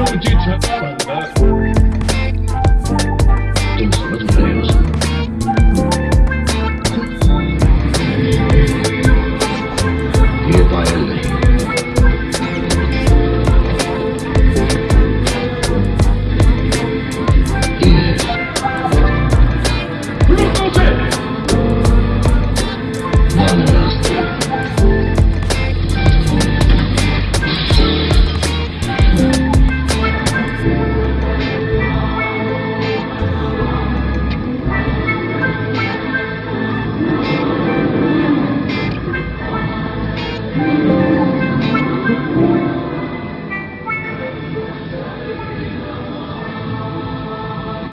Would you just